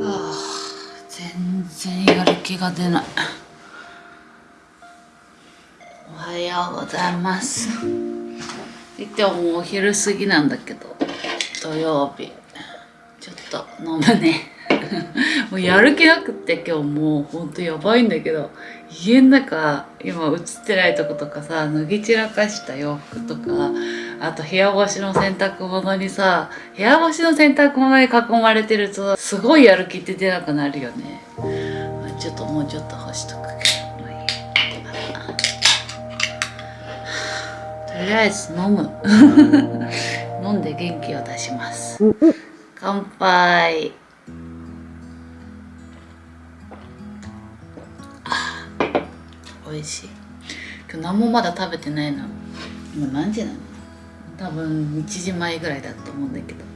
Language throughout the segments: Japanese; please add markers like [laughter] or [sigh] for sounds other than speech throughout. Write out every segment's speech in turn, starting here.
あ全然やる気が出ない。おはようございます。言ってももうお昼過ぎなんだけど土曜日。ちょっと飲むね。[laughs] もうやる気なくって今日もうほんとやばいんだけど家の中今映ってないとことかさ脱ぎ散らかした洋服とかあと部屋干しの洗濯物にさ部屋干しの洗濯物に囲まれてるとすごいやる気って出なくなるよね。ちょっともうちょっと干しとくけど。とりあえず飲む。飲んで元気を出します。乾杯。あ美味しい。今日何もまだ食べてないの。今何時なの？多分1時前ぐらいだと思うんだけど。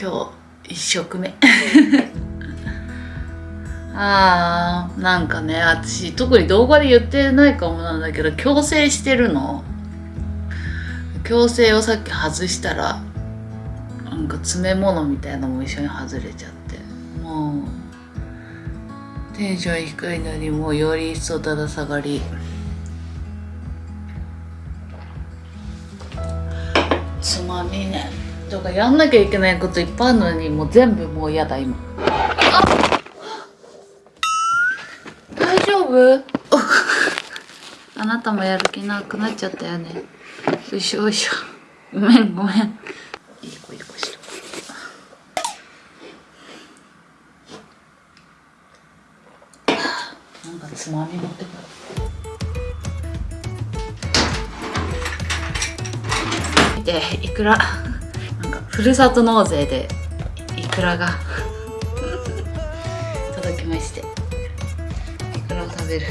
今日1食目。[laughs] あーなんかね私特に動画で言ってないかもなんだけど矯正してるの。矯正をさっき外したらなんか詰め物みたいのも一緒に外れちゃって。もうテンション低いのにもうより一層だだ下がり。つまみね。とかやんなきゃいけないこといっぱいあるのにもう全部もう嫌だ今。大丈夫？[laughs] あなたもやる気なくなっちゃったよね。よいしょよいしょ。ごめんごめん。いい子いい子しろなんかつまみ持ってくる見ていくらなんかふるさと納税でいくらが [laughs] 届きまして。いくらを食べる。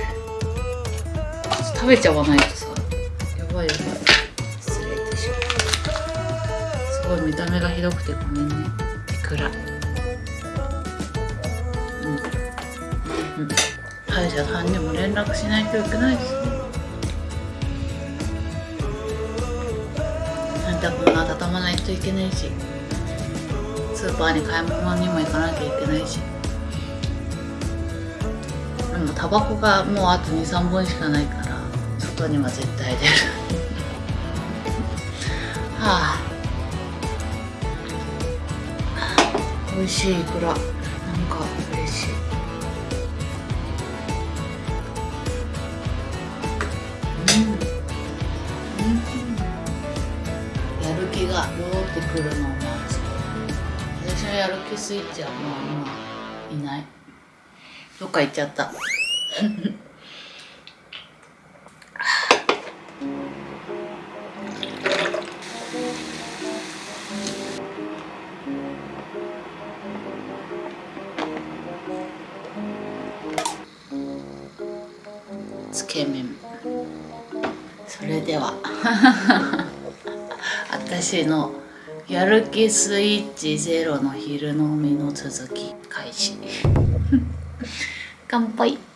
食べちゃわないとさやばいやばい。失礼でしょすごい見た目がひどくてごめんね。いくら。うん。うん。歯医者さんにも連絡しないといけないですね。洗濯物温まないといけないしスーパーに買い物にも行かなきゃいけないしでもタバコがもうあと23本しかないから外には絶対出るはあ美味しいいくらが戻ってくるのを待つ。私のやる気スイッチはもう今いない。どっか行っちゃった。つけ麺。それでは。私のやる気スイッチゼロの昼飲みの続き開始。[laughs] 乾杯。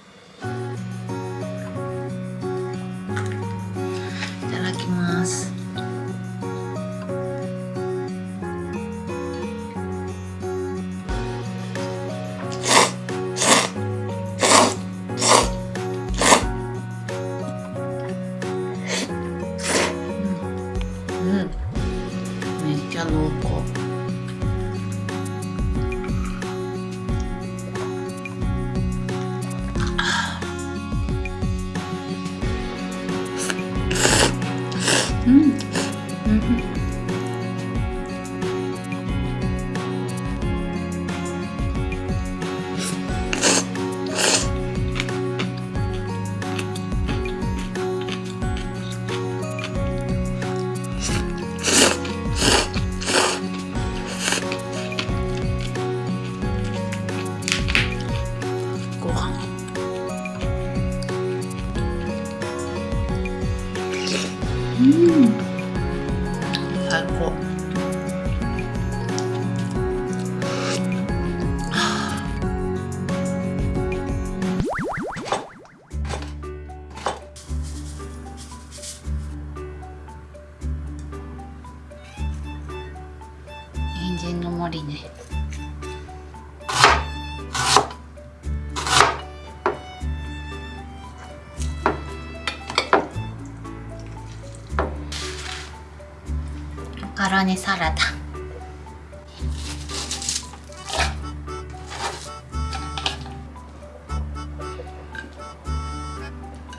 カロニサラダ。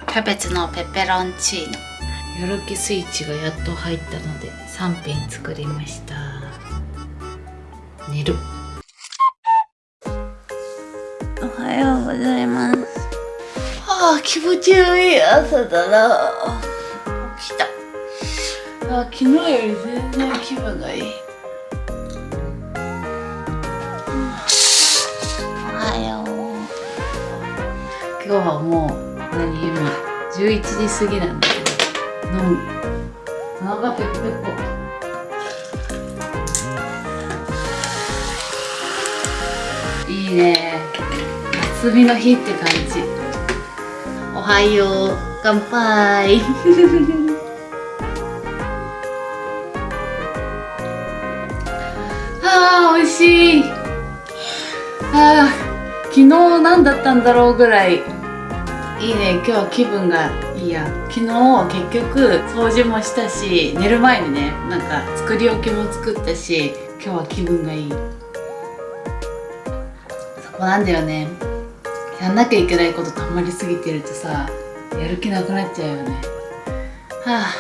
キャベツのペペロンチーノ。やる気スイッチがやっと入ったので3品作りました。寝る。おはようございます。はあ気持ちのいい朝だなあ昨日より全然気分がいい。おはよう。今日はもう何今11時過ぎなんだけど。飲む。お腹ペコペコ。いいね。休みの日って感じ。おはよう。乾杯しい。あ昨日何だったんだろうぐらい。いいね今日は気分がいいや。昨日結局掃除もしたし寝る前にねなんか作り置きも作ったし今日は気分がいい。そこなんだよね。やんなきゃいけないことたまりすぎてるとさやる気なくなっちゃうよね。はあ。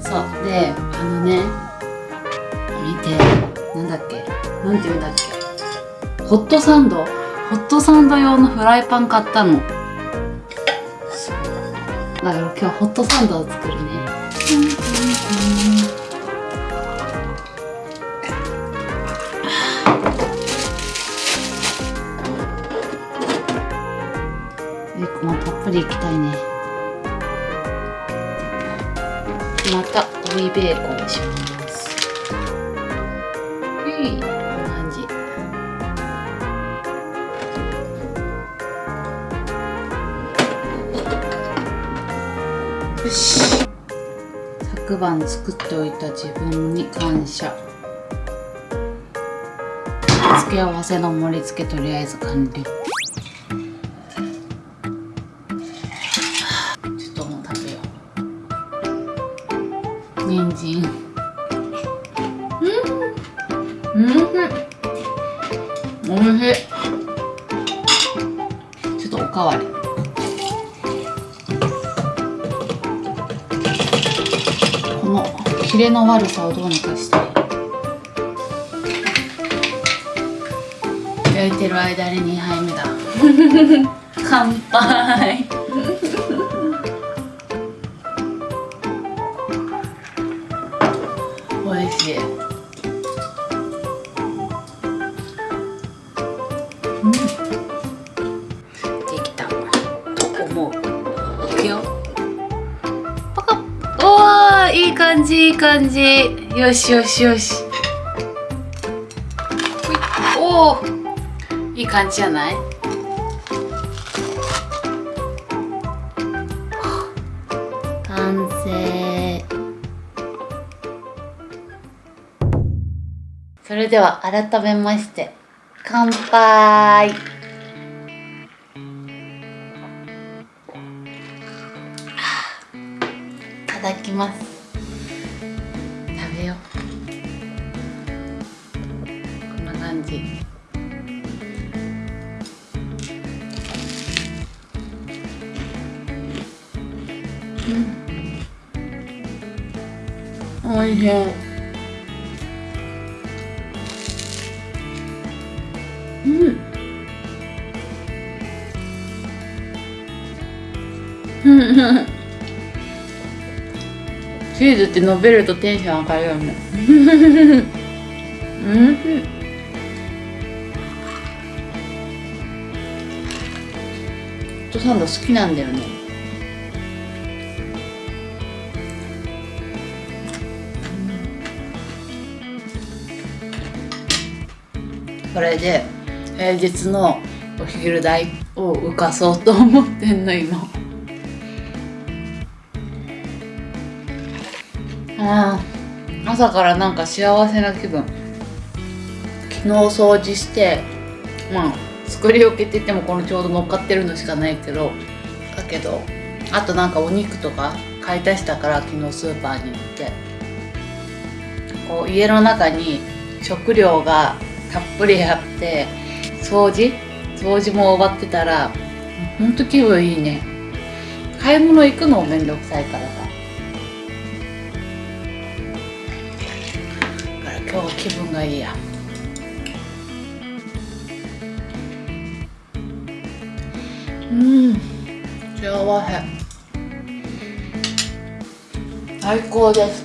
そう。であのね見てなんだっけ。なんて言うんだっけ？ホットサンド？ホットサンド用のフライパン買ったの。だから今日ホットサンドを作るね。えこのたっぷりいきたいね。また追いベーコンでしまよし。昨晩作っておいた自分に感謝。付け合わせの盛り付けとりあえず完了。ちょっともう食べよう。人参。うん。うん。おいしい。ちょっとおかわり。キレの悪さをどうにかしたい焼いてる間に2杯目だ。[laughs] 乾杯。おいしいじいい感じ。よしよしよし。おおいい感じじゃない？完成。それでは改めまして乾杯。いただきます。うんおいしいうん。うんチーズって伸びるとテンション上がるよね。うん。トサンド好きなんだよね。これで平日のお昼代を浮かそうと思ってんの今。あー朝からなんか幸せな気分。昨日掃除してまあ作り置きって言ってもこのちょうど乗っかってるのしかないけどだけどあとなんかお肉とか買い足したから昨日スーパーに行って。こう家の中に食料がたっぷりあって掃除？掃除も終わってたらほんと気分いいね。買い物行くのもめんどくさいからさ。だから今日は気分がいいや。うん。幸せ。最高です。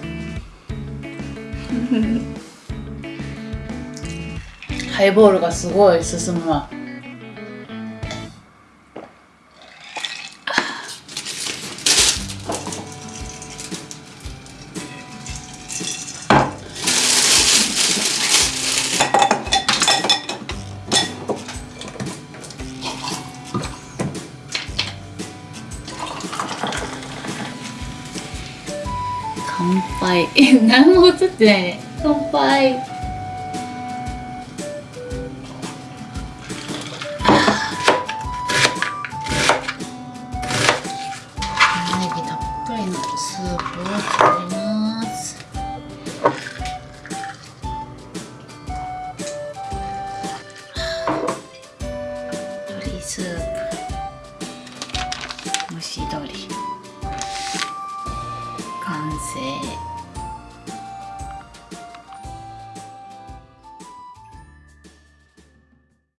ハイボールがすごい進むわ。乾杯。え [laughs] 何も映ってないね。乾杯。